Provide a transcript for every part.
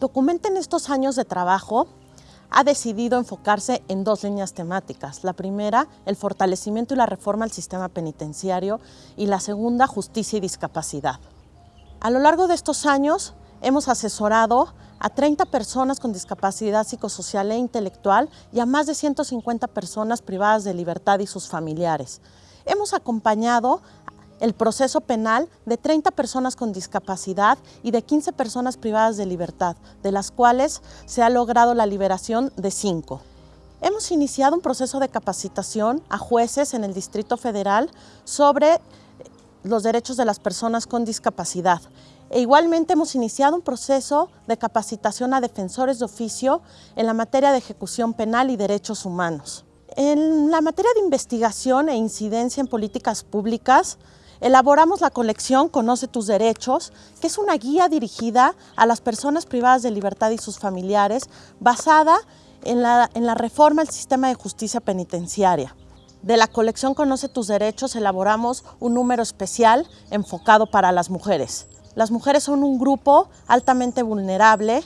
Documenta en estos años de trabajo ha decidido enfocarse en dos líneas temáticas. La primera, el fortalecimiento y la reforma al sistema penitenciario y la segunda, justicia y discapacidad. A lo largo de estos años hemos asesorado a 30 personas con discapacidad psicosocial e intelectual y a más de 150 personas privadas de libertad y sus familiares. Hemos acompañado el proceso penal de 30 personas con discapacidad y de 15 personas privadas de libertad, de las cuales se ha logrado la liberación de 5. Hemos iniciado un proceso de capacitación a jueces en el Distrito Federal sobre los derechos de las personas con discapacidad. E igualmente hemos iniciado un proceso de capacitación a defensores de oficio en la materia de ejecución penal y derechos humanos. En la materia de investigación e incidencia en políticas públicas, elaboramos la colección Conoce tus derechos, que es una guía dirigida a las personas privadas de libertad y sus familiares, basada en la, reforma al sistema de justicia penitenciaria. De la colección Conoce tus derechos elaboramos un número especial enfocado para las mujeres. Las mujeres son un grupo altamente vulnerable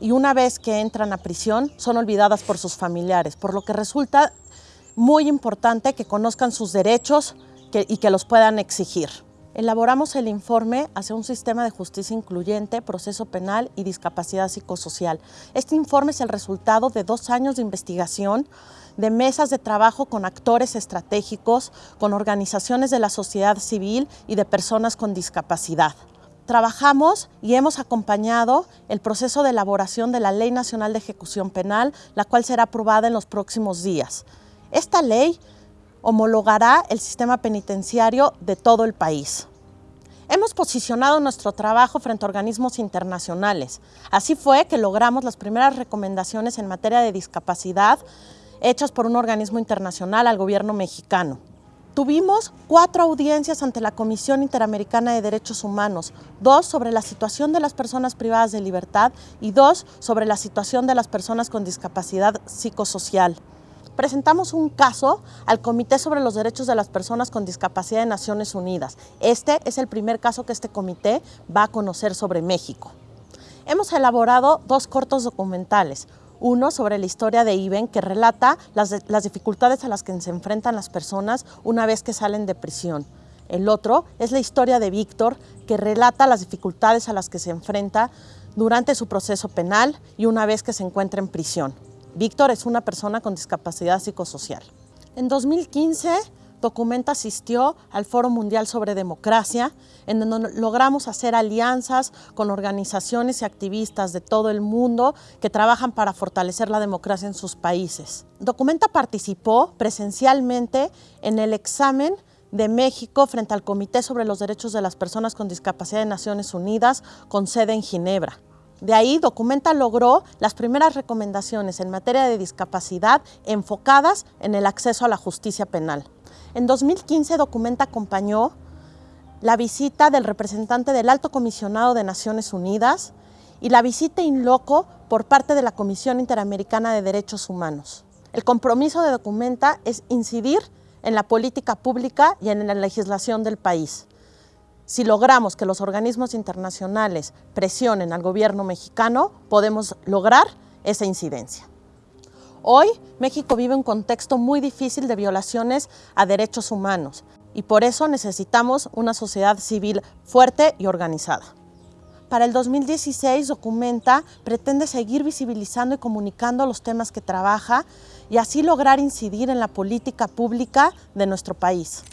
y una vez que entran a prisión son olvidadas por sus familiares, por lo que resulta muy importante que conozcan sus derechos y que los puedan exigir. Elaboramos el informe hacia un sistema de justicia incluyente, proceso penal y discapacidad psicosocial. Este informe es el resultado de dos años de investigación, de mesas de trabajo con actores estratégicos, con organizaciones de la sociedad civil y de personas con discapacidad. Trabajamos y hemos acompañado el proceso de elaboración de la Ley Nacional de Ejecución Penal, la cual será aprobada en los próximos días. Esta ley homologará el sistema penitenciario de todo el país. Hemos posicionado nuestro trabajo frente a organismos internacionales. Así fue que logramos las primeras recomendaciones en materia de discapacidad hechas por un organismo internacional al gobierno mexicano. Tuvimos cuatro audiencias ante la Comisión Interamericana de Derechos Humanos, dos sobre la situación de las personas privadas de libertad y dos sobre la situación de las personas con discapacidad psicosocial presentamos un caso al Comité sobre los Derechos de las Personas con Discapacidad de Naciones Unidas. Este es el primer caso que este comité va a conocer sobre México. Hemos elaborado dos cortos documentales, uno sobre la historia de Iben, que relata las, las, dificultades a las que se enfrentan las personas una vez que salen de prisión. El otro es la historia de Víctor, que relata las dificultades a las que se enfrenta durante su proceso penal y una vez que se encuentra en prisión. Víctor es una persona con discapacidad psicosocial. En 2015, Documenta asistió al Foro Mundial sobre Democracia, en donde logramos hacer alianzas con organizaciones y activistas de todo el mundo que trabajan para fortalecer la democracia en sus países. Documenta participó presencialmente en el examen de México frente al Comité sobre los Derechos de las Personas con Discapacidad de Naciones Unidas, con sede en Ginebra. De ahí, Documenta logró las primeras recomendaciones en materia de discapacidad enfocadas en el acceso a la justicia penal. En 2015, Documenta acompañó la visita del representante del Alto Comisionado de Naciones Unidas y la visita in loco por parte de la Comisión Interamericana de Derechos Humanos. El compromiso de Documenta es incidir en la política pública y en la legislación del país. Si logramos que los organismos internacionales presionen al gobierno mexicano, podemos lograr esa incidencia. Hoy, México vive un contexto muy difícil de violaciones a derechos humanos y por eso necesitamos una sociedad civil fuerte y organizada. Para el 2016, Documenta pretende seguir visibilizando y comunicando los temas que trabaja y así lograr incidir en la política pública de nuestro país.